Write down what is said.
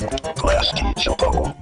Glass teeth, chocobo.